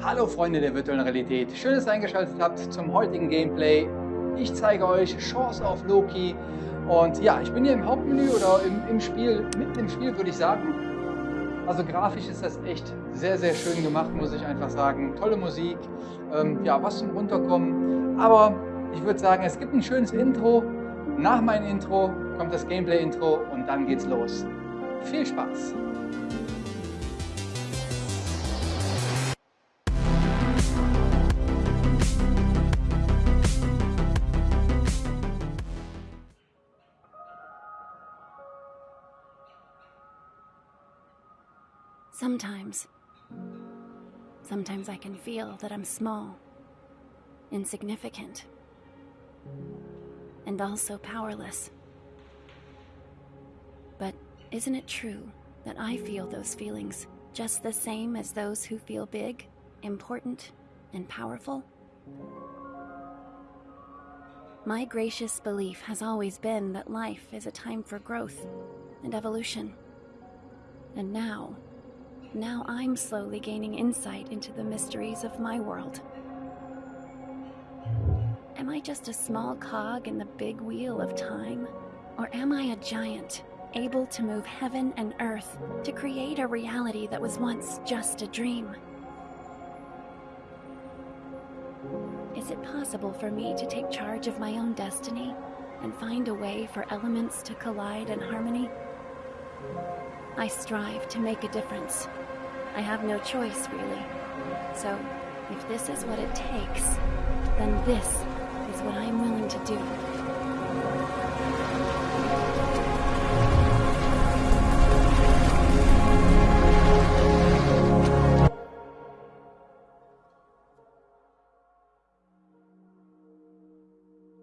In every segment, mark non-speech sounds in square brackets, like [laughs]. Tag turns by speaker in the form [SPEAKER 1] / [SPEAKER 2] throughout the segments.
[SPEAKER 1] Hallo Freunde der virtuellen Realität, schön, dass ihr eingeschaltet habt zum heutigen Gameplay. Ich zeige euch Chance of Loki und ja, ich bin hier im Hauptmenü oder im, im Spiel, mitten im Spiel würde ich sagen. Also grafisch ist das echt sehr, sehr schön gemacht, muss ich einfach sagen. Tolle Musik, ähm, ja, was zum Runterkommen. Aber ich würde sagen, es gibt ein schönes Intro. Nach meinem Intro kommt das Gameplay-Intro und dann geht's los. Viel Spaß!
[SPEAKER 2] Sometimes. Sometimes I can feel that I'm small, insignificant, and also powerless. But isn't it true that I feel those feelings just the same as those who feel big, important, and powerful? My gracious belief has always been that life is a time for growth and evolution. And now, now I'm slowly gaining insight into the mysteries of my world. Am I just a small cog in the big wheel of time? Or am I a giant, able to move heaven and earth to create a reality that was once just a dream? Is it possible for me to take charge of my own destiny and find a way for elements to collide in harmony? I strive to make a difference. I have no choice, really. So, if this is what it takes, then this is what I'm willing to do.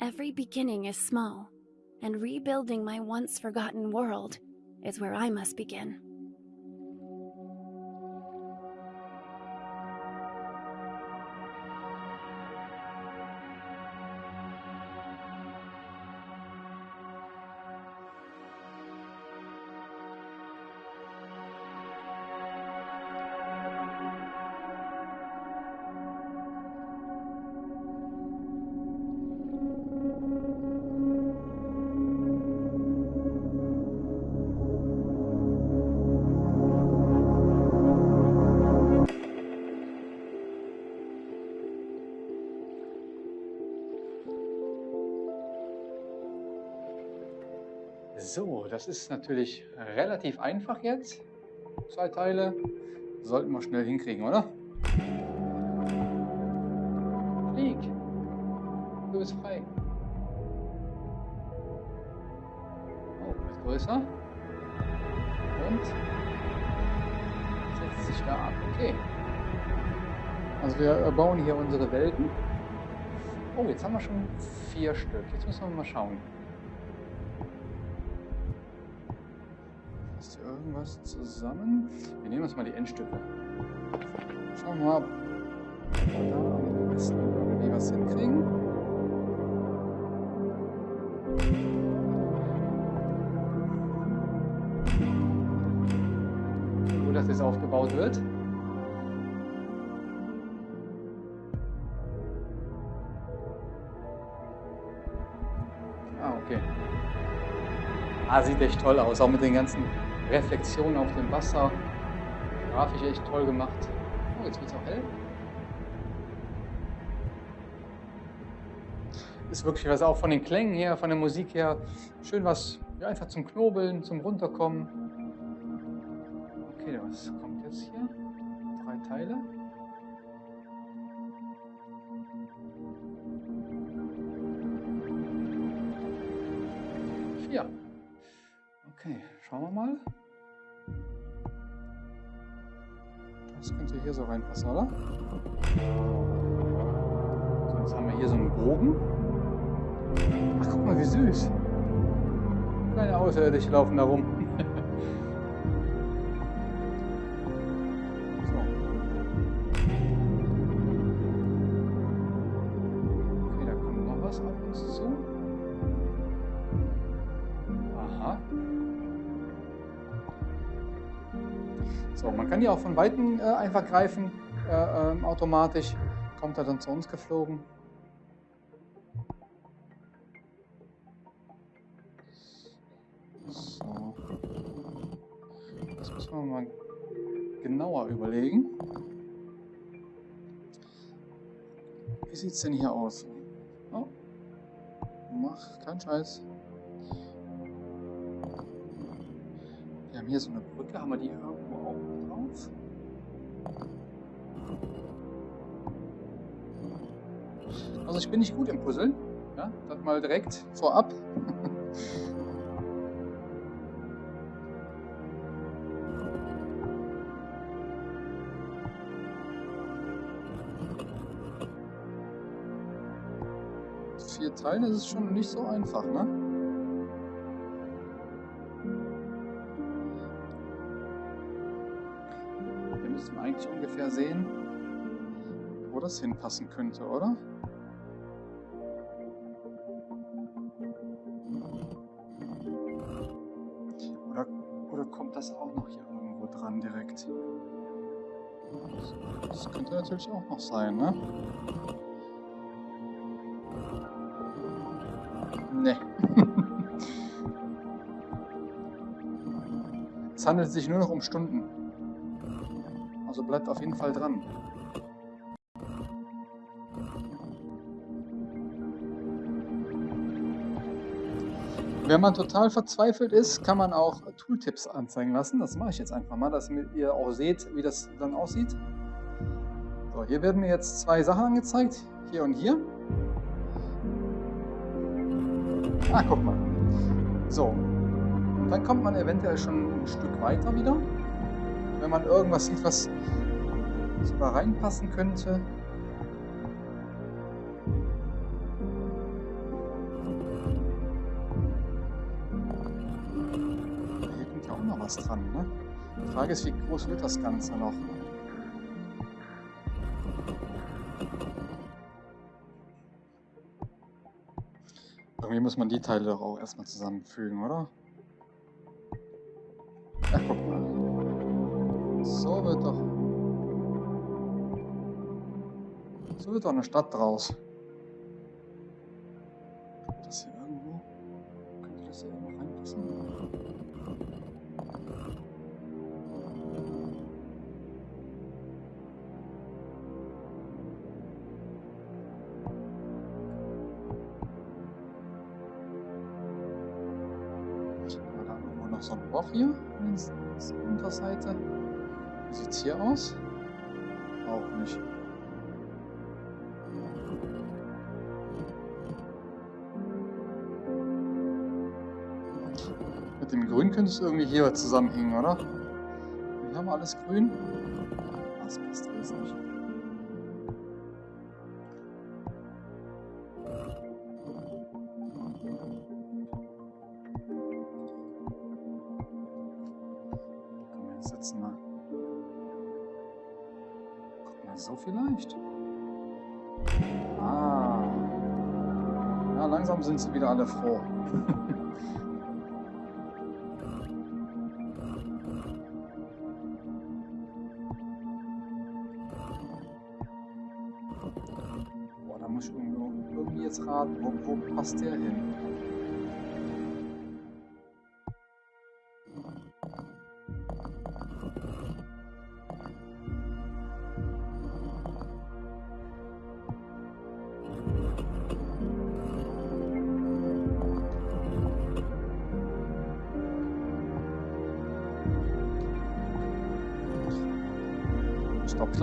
[SPEAKER 2] Every beginning is small, and rebuilding my once forgotten world is where I must begin.
[SPEAKER 1] So, das ist natürlich relativ einfach jetzt. Zwei Teile. Sollten wir schnell hinkriegen, oder? Flieg. Du bist frei. Oh, wird größer. Und setzt sich da ab. Okay. Also wir bauen hier unsere Welten. Oh, jetzt haben wir schon vier Stück. Jetzt müssen wir mal schauen. Irgendwas zusammen? Wir nehmen uns mal die Endstücke. Schauen wir mal, ob wir da am besten irgendwie was hinkriegen. Gut, dass das aufgebaut wird. Ah, okay. Ah, sieht echt toll aus, auch mit den ganzen Reflexionen auf dem Wasser. Grafisch echt toll gemacht. Oh, jetzt wird es auch hell. Ist wirklich was auch von den Klängen her, von der Musik her. Schön was, ja, einfach zum Knobeln, zum Runterkommen. Okay, was kommt jetzt hier? Drei Teile. Hier so reinpassen, oder? So, jetzt haben wir hier so einen Bogen. Ach, guck mal, wie süß. Kleine Außerirdische laufen da rum. So, man kann die auch von Weitem äh, einfach greifen. äh, ähm, automatisch. Kommt er dann zu uns geflogen. So. Das müssen wir mal genauer überlegen. Wie sieht es denn hier aus? Oh. Mach keinen Scheiß. Hier so eine Brücke. Haben wir die irgendwo auch drauf? Also ich bin nicht gut im Puzzeln. Ja, das mal direkt vorab. Vier Teilen ist es schon nicht so einfach, ne? Das hinpassen könnte, oder? Oder, oder kommt das auch noch hier irgendwo dran direkt? Das könnte natürlich auch noch sein, ne? Ne. [laughs] es handelt sich nur noch um Stunden. Also bleibt auf jeden Fall dran. Wenn man total verzweifelt ist, kann man auch Tooltips anzeigen lassen. Das mache ich jetzt einfach mal, dass ihr auch seht, wie das dann aussieht. So, hier werden mir jetzt zwei Sachen angezeigt. Hier und hier. Ah, guck mal. So. Und dann kommt man eventuell schon ein Stück weiter wieder. Wenn man irgendwas sieht, was sogar reinpassen könnte. Was dran. Ne? Die Frage ist, wie groß wird das Ganze noch? Irgendwie muss man die Teile doch auch erstmal zusammenfügen, oder? Ach, guck mal. So wird doch... So wird doch eine Stadt draus. Hier der Unterseite. Wie sieht es hier aus? Auch nicht. Mit dem Grün könnte es irgendwie hier zusammenhängen, oder? Wir haben alles grün. Das passt alles nicht. Vielleicht. Ah. Ja, langsam sind sie wieder alle froh. Boah, da muss ich irgendwie jetzt raten, wo, wo passt der hin?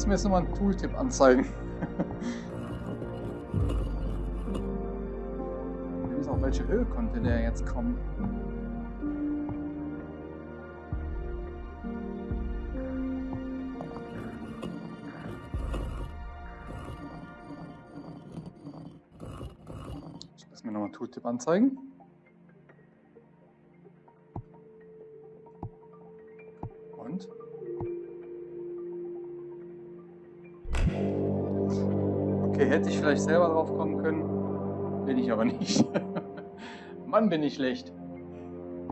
[SPEAKER 1] Lasse mir jetzt nochmal einen Tooltip anzeigen. Auch, welche Höhe konnte der jetzt kommen. Ich lasse mir nochmal Tooltip anzeigen. Okay, hätte ich vielleicht selber drauf kommen können. Bin ich aber [laughs] nicht. Mann, bin ich schlecht.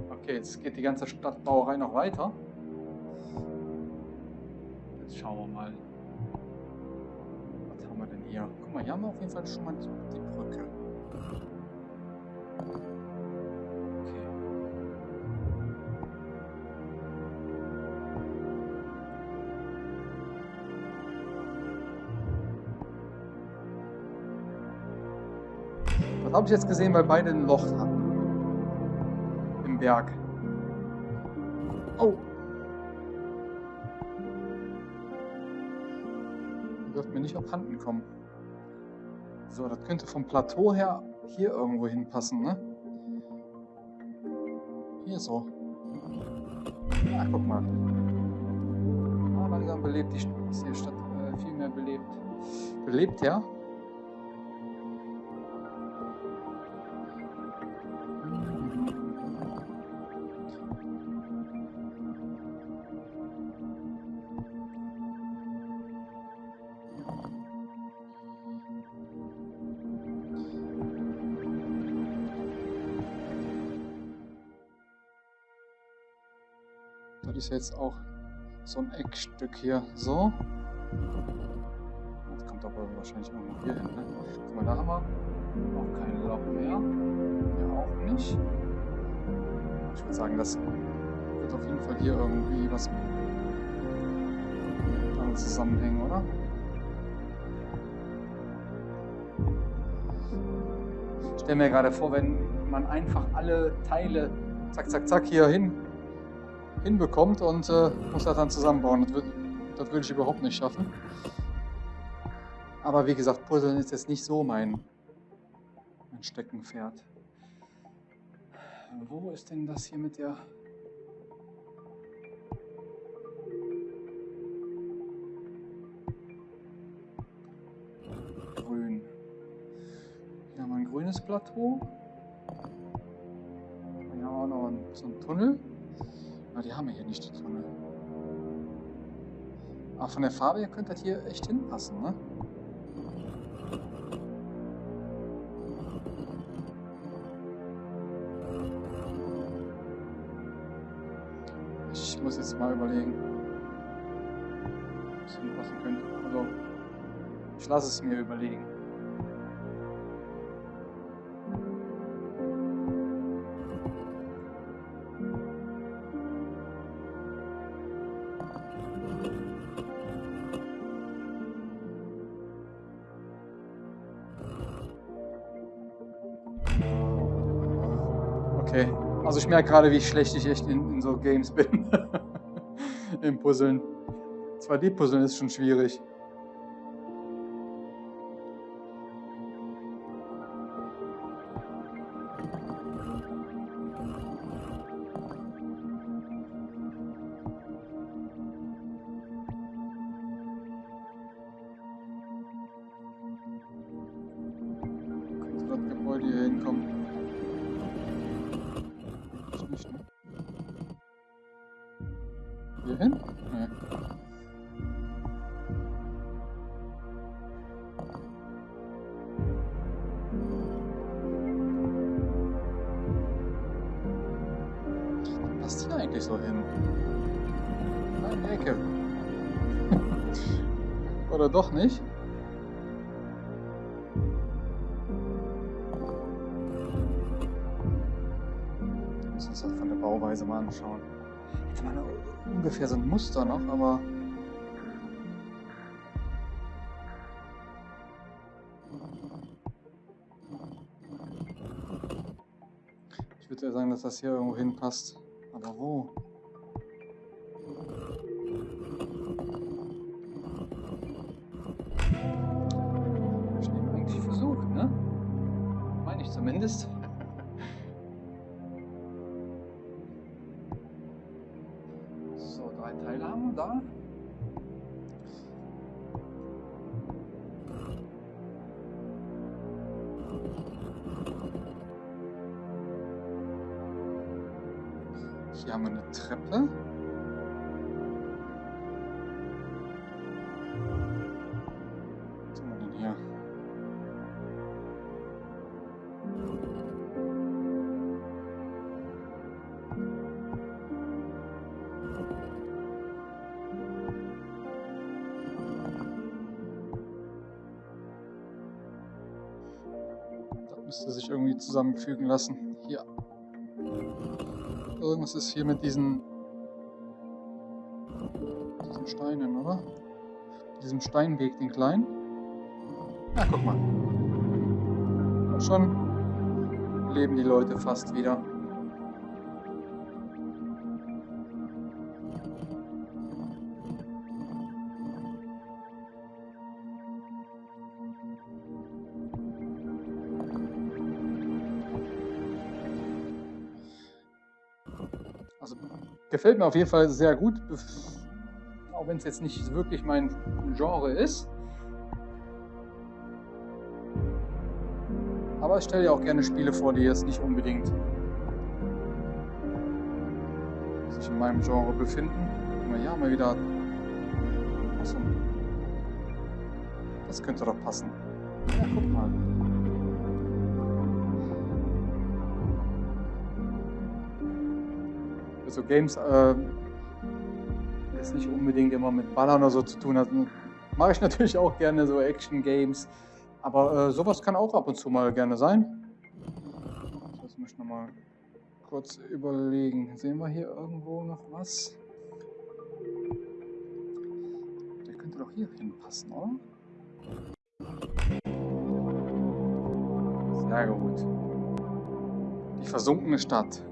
[SPEAKER 1] Okay, jetzt geht die ganze Stadtbauerei noch weiter. Jetzt schauen wir mal. haben wir denn hier? Guck mal, hier haben wir auf jeden Fall schon mal die Brücke. Was habe ich jetzt gesehen, weil beide ein Loch hatten? Im Berg. Oh! Ihr dürft mir nicht abhanden kommen. So, das könnte vom Plateau her hier irgendwo hinpassen, ne? Hier so. Ach, guck mal. Ah, langsam belebt die St ist die Stadt äh, viel mehr belebt. Belebt, ja? Ist jetzt auch so ein Eckstück hier. So. Das kommt aber wahrscheinlich irgendwo hier hin. Ne? Guck mal, da haben wir auch kein Loch mehr. Hier auch nicht. Ich würde sagen, das wird auf jeden Fall hier irgendwie was damit zusammenhängen, oder? Ich stelle mir gerade vor, wenn man einfach alle Teile zack, zack, zack hier hin hinbekommt und äh, muss das dann zusammenbauen. Das, das würde ich überhaupt nicht schaffen. Aber wie gesagt, Puzzeln ist jetzt nicht so mein, mein Steckenpferd. Wo ist denn das hier mit der... Grün. Hier haben wir ein grünes Plateau. Hier haben wir auch noch so einen Tunnel. Aber die haben wir hier nicht, die Tunnel. Aber von der Farbe her könnte das hier echt hinpassen, ne? Ich muss jetzt mal überlegen, was hinpassen könnte. Also, ich lasse es mir überlegen. Also ich merke gerade, wie schlecht ich echt in, in so Games bin. [laughs] Im Puzzeln. 2D-Puzzeln ist schon schwierig. Passt hier eigentlich so hin? In die Ecke. [laughs] Oder doch nicht? Muss uns das von der Bauweise mal anschauen. Jetzt mal ungefähr so ein Muster noch, aber. Ich würde ja sagen, dass das hier irgendwo hinpasst. Aber wo? Ich eben eigentlich versucht, ne? Meine ich zumindest. [laughs] So, drei Teile haben wir da. Müsste sich irgendwie zusammenfügen lassen. Hier. Irgendwas ist hier mit diesen, diesen Steinen, oder? Diesem Steinweg, den kleinen. Na, guck mal. Und schon leben die Leute fast wieder. Gefällt mir auf jeden Fall sehr gut, auch wenn es jetzt nicht wirklich mein Genre ist. Aber ich stelle ja auch gerne Spiele vor, die jetzt nicht unbedingt sich in meinem Genre befinden. Ja, mal wieder. Das könnte doch passen. Ja, guck mal. So Games äh, jetzt nicht unbedingt immer mit Ballern oder so zu tun hat. Mache ich [laughs] natürlich auch gerne so Action-Games. Aber äh, sowas kann auch ab und zu mal gerne sein. Das muss ich nochmal kurz überlegen. Sehen wir hier irgendwo noch was? Der könnte doch hier hinpassen, oder? Sehr gut. Die versunkene Stadt.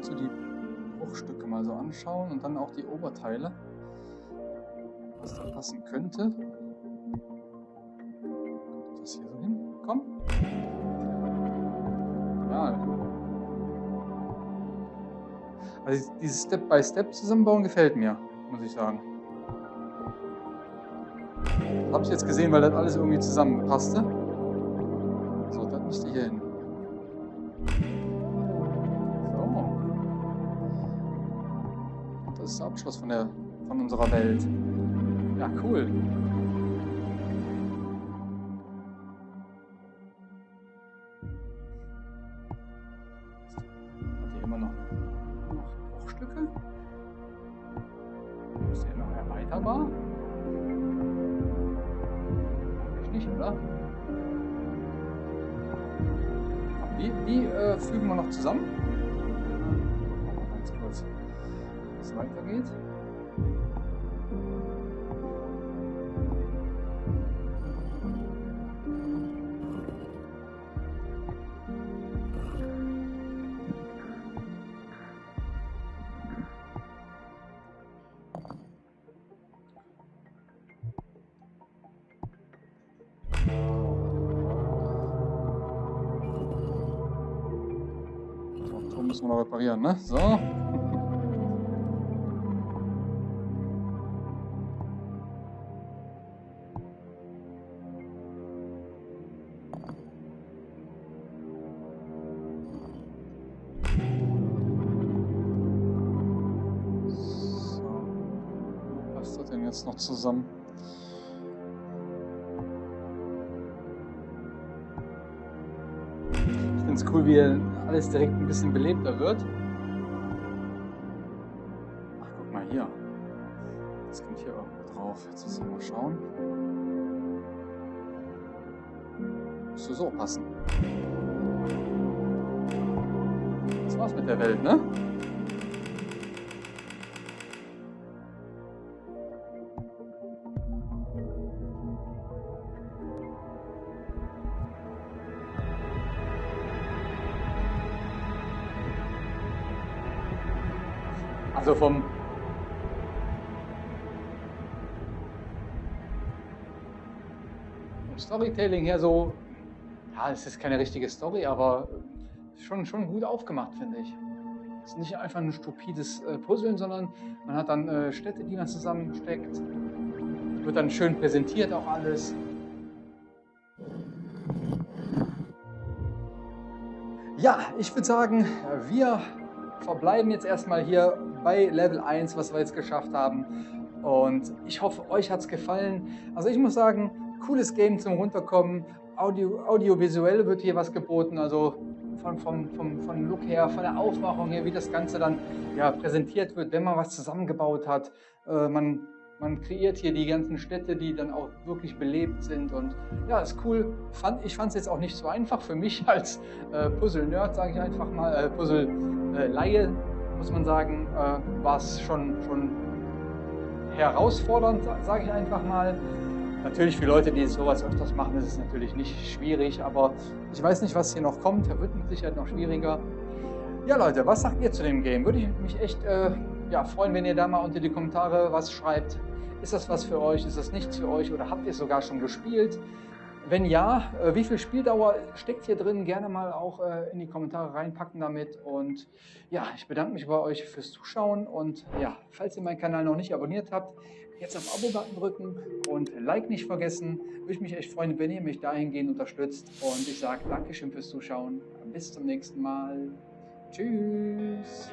[SPEAKER 1] Zu die Bruchstücke mal so anschauen und dann auch die Oberteile, was da passen könnte. Das hier so hin. Komm. Also dieses Step-by-Step zusammenbauen gefällt mir, muss ich sagen. Habe ich jetzt gesehen, weil das alles irgendwie zusammenpasste. So, das müsste hier hin. Ist der Abschluss von, der, von unserer Welt. Ja, cool. Müssen reparieren, ne? So. Das denn jetzt noch zusammen? Es cool, wie alles direkt ein bisschen belebter wird. Ach, guck mal hier. Das kommt hier irgendwo drauf. Jetzt müssen wir mal schauen. Müsste so passen. Das war's mit der Welt, ne? Also vom Storytelling her so, ja, es ist keine richtige Story, aber schon, schon gut aufgemacht, finde ich. Es ist nicht einfach ein stupides äh, Puzzeln, sondern man hat dann äh, Städte, die man zusammensteckt. wird dann schön präsentiert auch alles. Ja, ich würde sagen, wir verbleiben jetzt erstmal hier bei Level 1, was wir jetzt geschafft haben. Und ich hoffe, euch hat es gefallen. Also ich muss sagen, cooles Game zum Runterkommen. Audio, audiovisuell wird hier was geboten, also von, von, vom, von Look her, von der Aufmachung her, wie das Ganze dann ja, präsentiert wird, wenn man was zusammengebaut hat. Äh, man man kreiert hier die ganzen Städte, die dann auch wirklich belebt sind. Und ja, ist cool. Fand, ich fand es jetzt auch nicht so einfach für mich [laughs] als äh, Puzzle-Nerd, sage ich einfach mal, äh, Puzzle-Laie, äh, muss man sagen, äh, war es schon, schon herausfordernd, sage ich einfach mal. Natürlich für Leute, die sowas öfters machen, ist es natürlich nicht schwierig, aber ich weiß nicht, was hier noch kommt. Da wird mit Sicherheit noch schwieriger. Ja, Leute, was sagt ihr zu dem Game? Würde ich mich echt äh, ja, freuen, wenn ihr da mal unter die Kommentare was schreibt. Ist das was für euch? Ist das nichts für euch? Oder habt ihr es sogar schon gespielt? Wenn ja, äh, wie viel Spieldauer steckt hier drin? Gerne mal auch äh, in die Kommentare reinpacken damit. Und ja, ich bedanke mich bei euch fürs Zuschauen. Und ja, falls ihr meinen Kanal noch nicht abonniert habt, jetzt auf Abo-Button drücken und Like nicht vergessen. Würde ich mich echt freuen, wenn ihr mich dahingehend unterstützt. Und ich sage Dankeschön fürs Zuschauen. Bis zum nächsten Mal. Tschüss.